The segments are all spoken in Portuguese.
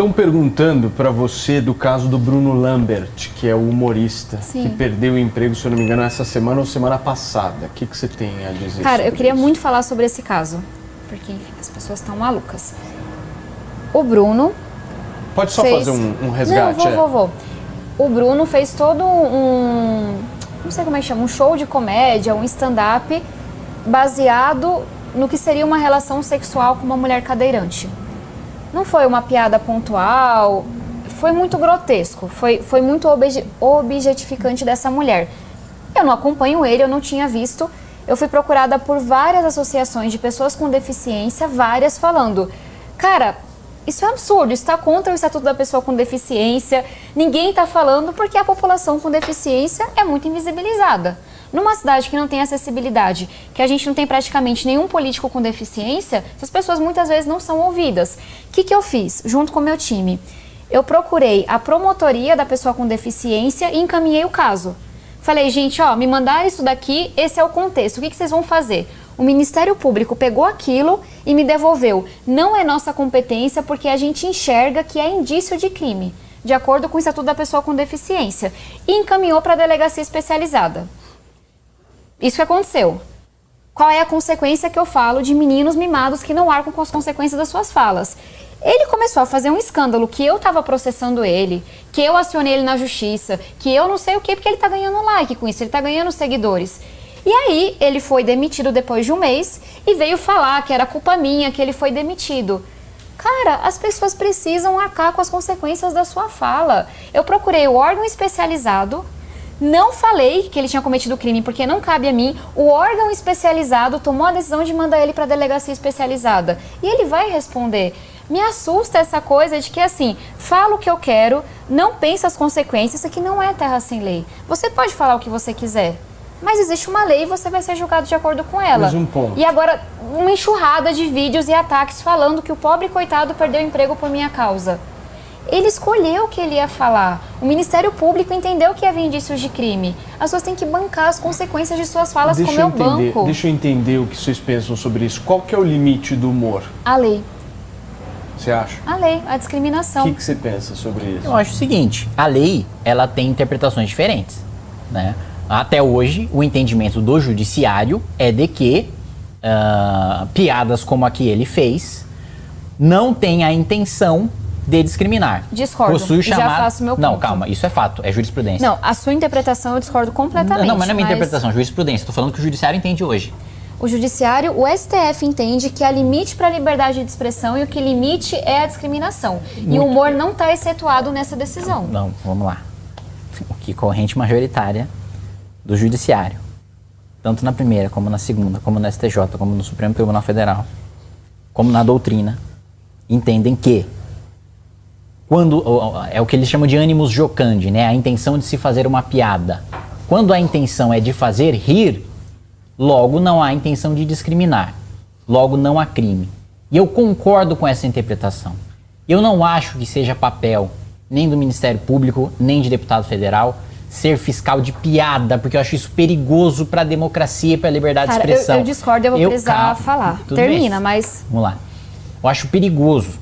Estão perguntando para você do caso do Bruno Lambert, que é o humorista, Sim. que perdeu o emprego, se eu não me engano, essa semana ou semana passada. O que, que você tem a dizer Cara, eu queria isso? muito falar sobre esse caso, porque enfim, as pessoas estão malucas. O Bruno Pode só fez... fazer um, um resgate? Não, vou, é? vou, vou. O Bruno fez todo um, não sei como é que chama, um show de comédia, um stand-up baseado no que seria uma relação sexual com uma mulher cadeirante. Não foi uma piada pontual, foi muito grotesco, foi, foi muito obje- objetificante dessa mulher. Eu não acompanho ele, eu não tinha visto. Eu fui procurada por várias associações de pessoas com deficiência, várias falando: Cara, isso é absurdo, está contra o Estatuto da Pessoa com Deficiência. Ninguém está falando porque a população com deficiência é muito invisibilizada. Numa cidade que não tem acessibilidade, que a gente não tem praticamente nenhum político com deficiência, essas pessoas muitas vezes não são ouvidas. O que, que eu fiz junto com o meu time? Eu procurei a promotoria da pessoa com deficiência e encaminhei o caso. Falei, gente, ó, me mandaram isso daqui, esse é o contexto. O que, que vocês vão fazer? O Ministério Público pegou aquilo e me devolveu. Não é nossa competência porque a gente enxerga que é indício de crime, de acordo com o Estatuto da Pessoa com Deficiência. E encaminhou para a delegacia especializada. Isso que aconteceu. Qual é a consequência que eu falo de meninos mimados que não arcam com as consequências das suas falas? Ele começou a fazer um escândalo que eu estava processando ele, que eu acionei ele na justiça, que eu não sei o que, porque ele está ganhando like com isso, ele está ganhando seguidores. E aí ele foi demitido depois de um mês e veio falar que era culpa minha que ele foi demitido. Cara, as pessoas precisam arcar com as consequências da sua fala. Eu procurei o órgão especializado, não falei que ele tinha cometido crime porque não cabe a mim. O órgão especializado tomou a decisão de mandar ele para a delegacia especializada. E ele vai responder. Me assusta essa coisa de que assim, falo o que eu quero, não pensa as consequências, isso aqui não é terra sem lei. Você pode falar o que você quiser, mas existe uma lei e você vai ser julgado de acordo com ela. Mas um ponto. E agora, uma enxurrada de vídeos e ataques falando que o pobre coitado perdeu emprego por minha causa. Ele escolheu o que ele ia falar. O Ministério Público entendeu que havia indícios de crime. As pessoas têm que bancar as consequências de suas falas Deixa como eu é o entender, banco. deixa eu entender o que vocês pensam sobre isso. Qual que é o limite do humor? A lei. Você acha? A lei, a O discriminação. que, que você pensa sobre isso? Eu acho o seguinte, a lei, ela tem interpretações diferentes, né? Até hoje, o entendimento do judiciário é de que ah, piadas como a que ele fez não tem a intenção de discriminar. Discordo. Possui Já chamada... faço meu Não, ponto. calma, isso é fato, é jurisprudência. Não, a sua interpretação eu discordo completamente. não, mas não é minha interpretação, é jurisprudência. Estou falando que o judiciário entende hoje. O judiciário, o STF entende que há limite para a liberdade de expressão e o que limite é a discriminação. E o humor não está excetuado nessa decisão. Não, vamos lá. O que corrente majoritária do judiciário, tanto na primeira, como na segunda, como no STJ, como no Supremo Tribunal Federal, como na doutrina, entendem que quando é o que eles chamam de ânimos jocandi, né? A intenção de se fazer uma piada. Quando a intenção é de fazer rir, logo não há intenção de discriminar. Logo não há crime. E eu concordo com essa interpretação. Eu não acho que seja papel nem do Ministério Público, nem de deputado federal ser fiscal de piada, porque eu acho isso perigoso para a democracia e para a liberdade Cara, de eu, expressão. eu discordo, eu vou precisar calma, falar. Termina, bem. mas Vamos lá. Eu acho perigoso,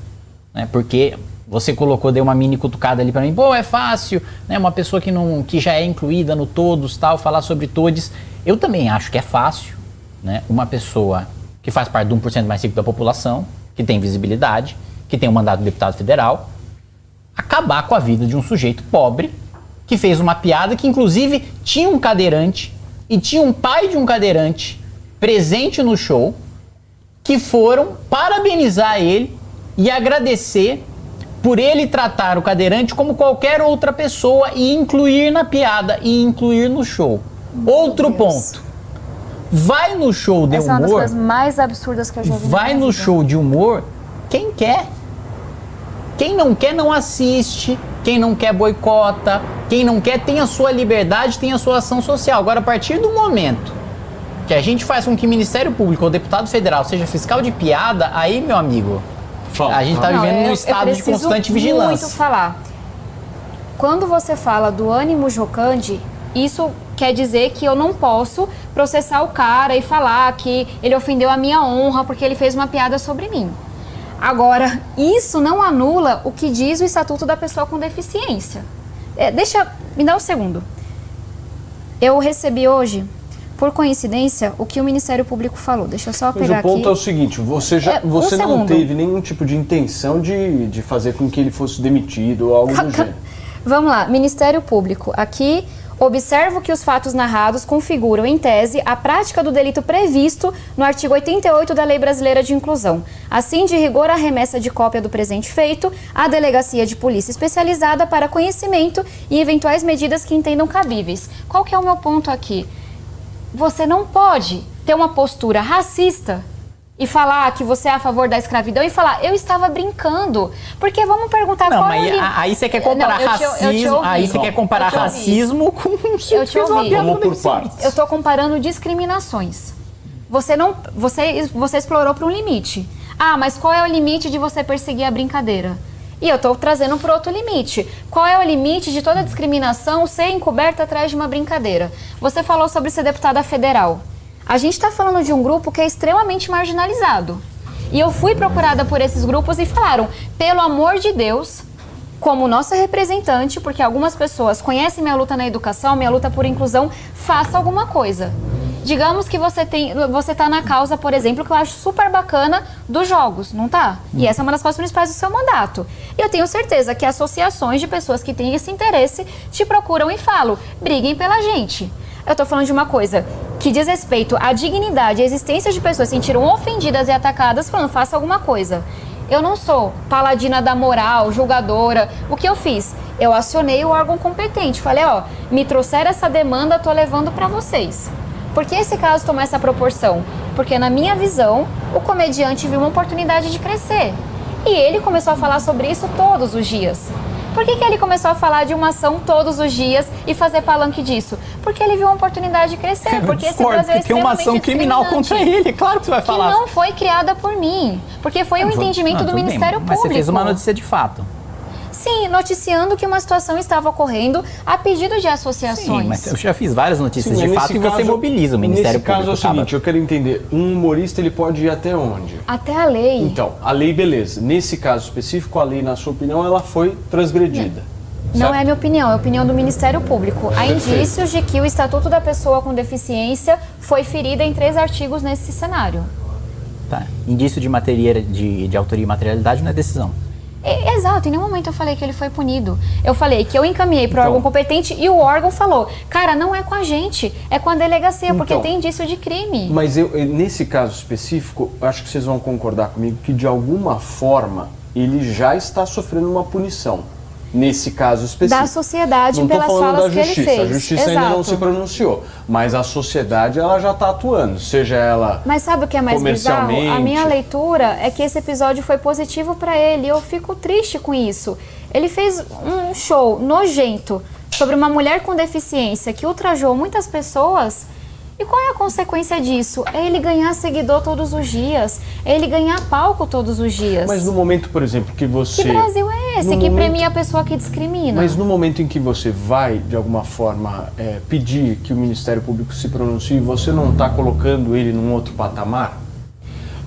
né? Porque você colocou, deu uma mini cutucada ali pra mim. Pô, é fácil, né? Uma pessoa que não, que já é incluída no todos, tal, falar sobre todos. Eu também acho que é fácil, né? Uma pessoa que faz parte de 1% mais rico da população, que tem visibilidade, que tem um mandato de deputado federal, acabar com a vida de um sujeito pobre que fez uma piada que inclusive tinha um cadeirante e tinha um pai de um cadeirante presente no show que foram parabenizar ele e agradecer por ele tratar o cadeirante como qualquer outra pessoa e incluir na piada e incluir no show. Outro Deus. ponto. Vai no show de essa é uma das humor, coisas mais absurdas que eu já vi. vai no vida. show de humor quem quer. Quem não quer não assiste, quem não quer boicota, quem não quer tem a sua liberdade, tem a sua ação social. Agora, a partir do momento que a gente faz com que o Ministério Público ou deputado federal seja fiscal de piada, aí, meu amigo, Fala, a gente tá. Não, vivendo eu- num estado de constante muito vigilância. falar. Quando você fala do ânimo jocante, isso quer dizer que eu não posso processar o cara e falar que ele ofendeu a minha honra porque ele fez uma piada sobre mim. Agora, isso não anula o que diz o Estatuto da Pessoa com Deficiência. É, deixa, me dá um segundo. Eu recebi hoje, por coincidência, o que o Ministério Público falou. Deixa eu só Mas pegar o ponto aqui. é o seguinte, você, já, É, um você não teve nenhum tipo de intenção de, de fazer com que ele fosse demitido ou algo do gênero. Vamos lá, Ministério Público. Aqui, observo que os fatos narrados configuram, em tese, a prática do delito previsto no artigo 88 da Lei Brasileira de Inclusão. Assim, de rigor, a remessa de cópia do presente feito à Delegacia de Polícia Especializada para conhecimento e eventuais medidas que entendam cabíveis. Qual que é o meu ponto aqui? Você não pode ter uma postura racista e falar que você é a favor da escravidão e falar, eu estava brincando. Porque vamos perguntar Não, qual mas é o aí você quer comparar Não, te- racismo, aí você quer comparar racismo com Eu te ouvi. Vamos por partes. Eu estou comparando discriminações. Você não, você, você explorou para um limite. Ah, mas qual é o limite de você perseguir a brincadeira? E eu estou trazendo para outro limite. Qual é o limite de toda discriminação ser encoberta atrás de uma brincadeira? Você falou sobre ser deputada federal. A gente está falando de um grupo que é extremamente marginalizado. E eu fui procurada por esses grupos e falaram: pelo amor de Deus, como nossa representante, porque algumas pessoas conhecem minha luta na educação, minha luta por inclusão, faça alguma coisa. Digamos que você tem, você tá na causa, por exemplo, que eu acho super bacana dos jogos, não tá? E essa é uma das causas principais do seu mandato. E eu tenho certeza que associações de pessoas que têm esse interesse te procuram e falam: briguem pela gente. Eu tô falando de uma coisa que diz respeito à dignidade à existência de pessoas que se sentiram ofendidas e atacadas, falando: faça alguma coisa. Eu não sou paladina da moral, julgadora. O que eu fiz? Eu acionei o órgão competente. Falei, ó, me trouxeram essa demanda, tô levando para vocês. Por que esse caso tomou essa proporção? Porque na minha visão, o comediante viu uma oportunidade de crescer. E ele começou a falar sobre isso todos os dias. Por que, que ele começou a falar de uma ação todos os dias e fazer palanque disso? Porque ele viu uma oportunidade de crescer. Porque esse Discordo, Brasil é porque tem uma ação criminal contra ele, claro que você vai que falar. não foi criada por mim, porque foi um Não, entendimento não, do tudo bem, Ministério Mas Público. você fez uma notícia de fato. Sim, noticiando que uma situação estava ocorrendo a pedido de associações. Sim, mas eu já fiz várias notícias Sim, de fato nesse e você mobiliza o Ministério Nesse caso é o Público. seguinte, eu quero entender, um humorista ele pode ir até onde? Até a lei. Então, a lei, beleza. Nesse caso específico, a lei, na sua opinião, ela foi transgredida. Não certo? é minha opinião, é a opinião do Ministério Público. Há Perfeito. indícios de que o Estatuto da Pessoa com Deficiência foi ferido em três artigos nesse cenário. Tá. Indício de, materia, de, de autoria e materialidade não é decisão. E- exato, em nenhum momento eu falei que ele foi punido. Eu falei que eu encaminhei para o Então- órgão competente e o órgão falou: cara, não é com a gente, é com a delegacia, porque Então, tem indício de crime. Mas eu, eu- nesse caso específico, acho que vocês vão concordar comigo que de alguma forma ele já está sofrendo uma punição. Nesse caso específico. Da sociedade não pelas falas que ele fez. A justiça ainda não Exato. se pronunciou, mas a sociedade ela já está atuando, seja ela Mas sabe o que é mais bizarro? A minha leitura é que esse episódio foi positivo pra ele. e Eu fico triste com isso. Ele fez um show nojento sobre uma mulher com deficiência que ultrajou muitas pessoas. E qual é a consequência disso? É ele ganhar seguidor todos os dias. É ele ganhar palco todos os dias. Mas no momento, por exemplo, que você. Que Brasil é esse no que momento- premia a pessoa que discrimina? Mas no momento em que você vai, de alguma forma, é, pedir que o Ministério Público se pronuncie, você não está colocando ele num outro patamar?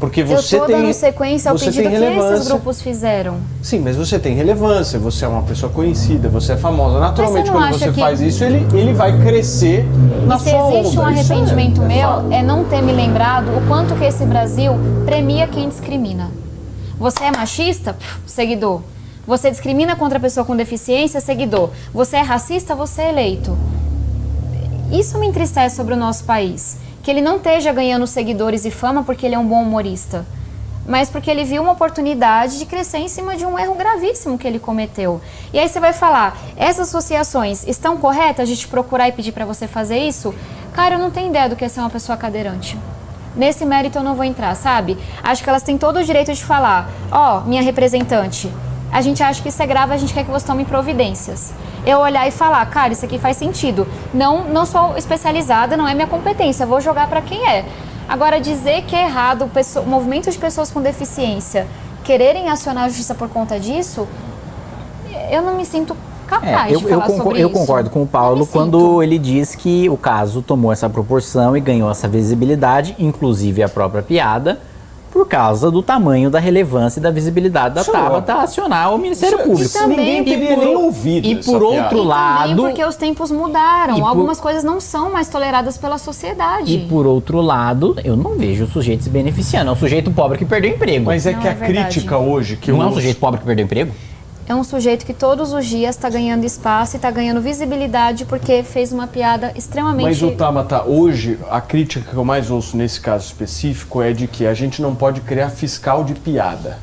Porque Eu você tô tem. dando sequência ao você pedido que esses grupos fizeram. Sim, mas você tem relevância, você é uma pessoa conhecida, você é famosa. Naturalmente, não quando você que- faz isso, ele, ele vai crescer na E se sua existe um onda. É- arrependimento é meu, fato. é não ter me lembrado o quanto que esse Brasil premia quem discrimina. Você é machista? Pff, seguidor. Você discrimina contra a pessoa com deficiência? Seguidor. Você é racista? Você é eleito. Isso me entristece sobre o nosso país. Que ele não esteja ganhando seguidores e fama porque ele é um bom humorista. Mas porque ele viu uma oportunidade de crescer em cima de um erro gravíssimo que ele cometeu. E aí você vai falar, essas associações estão corretas de te procurar e pedir para você fazer isso? Cara, eu não tenho ideia do que é ser uma pessoa cadeirante. Nesse mérito eu não vou entrar, sabe? Acho que elas têm todo o direito de falar, ó, minha representante, a gente acha que isso é grave, a gente quer que você tome providências. Eu olhar e falar, cara, isso aqui faz sentido. Não, não sou especializada, não é minha competência, vou jogar para quem é. Agora, dizer que é errado o movimento de pessoas com deficiência quererem acionar a justiça por conta disso, eu não me sinto capaz É, eu, de eu, falar concor- sobre eu isso. concordo com o Paulo quando sinto. ele diz que o caso tomou essa proporção e ganhou essa visibilidade, inclusive a própria piada, por causa do tamanho, da relevância e da visibilidade da Isso Tabata acionar o Ministério Isso- Público. isso ninguém E teria por- nem ouvido E por piada. outro E lado, também porque os tempos mudaram. E por- Algumas coisas não são mais toleradas pela sociedade. e por outro lado, eu não vejo o sujeito se beneficiando. É um sujeito pobre que perdeu emprego. Mas é Não, que é a verdade. crítica hoje que não eu é um ouço- sujeito pobre que perdeu emprego? É um sujeito que todos os dias está ganhando espaço e está ganhando visibilidade porque fez uma piada extremamente. Mas o Tabata, hoje, a crítica que eu mais ouço nesse caso específico é de que a gente não pode criar fiscal de piada.